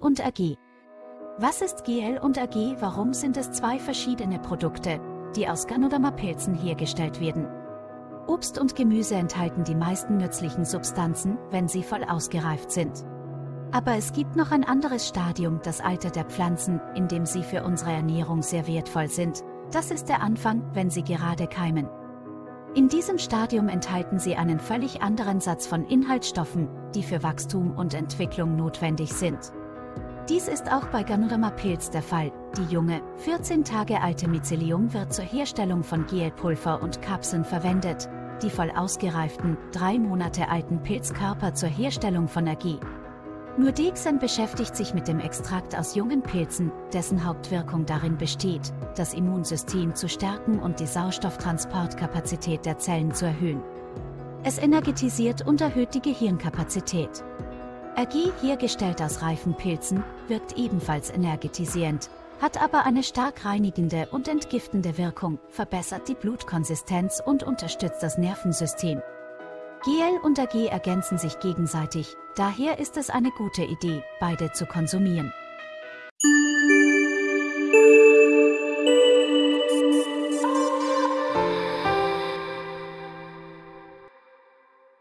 und AG. Was ist GL und AG? Warum sind es zwei verschiedene Produkte, die aus Ganoderma-Pilzen hergestellt werden? Obst und Gemüse enthalten die meisten nützlichen Substanzen, wenn sie voll ausgereift sind. Aber es gibt noch ein anderes Stadium, das Alter der Pflanzen, in dem sie für unsere Ernährung sehr wertvoll sind. Das ist der Anfang, wenn sie gerade keimen. In diesem Stadium enthalten sie einen völlig anderen Satz von Inhaltsstoffen, die für Wachstum und Entwicklung notwendig sind. Dies ist auch bei Ganoderma Pilz der Fall. Die junge, 14 Tage alte Mycelium wird zur Herstellung von Gelpulver und Kapseln verwendet, die voll ausgereiften, drei Monate alten Pilzkörper zur Herstellung von Energie. Nur Dexen beschäftigt sich mit dem Extrakt aus jungen Pilzen, dessen Hauptwirkung darin besteht, das Immunsystem zu stärken und die Sauerstofftransportkapazität der Zellen zu erhöhen. Es energetisiert und erhöht die Gehirnkapazität. Ergie, hergestellt aus reifen Pilzen, wirkt ebenfalls energetisierend, hat aber eine stark reinigende und entgiftende Wirkung, verbessert die Blutkonsistenz und unterstützt das Nervensystem. GL und AG ergänzen sich gegenseitig, daher ist es eine gute Idee, beide zu konsumieren.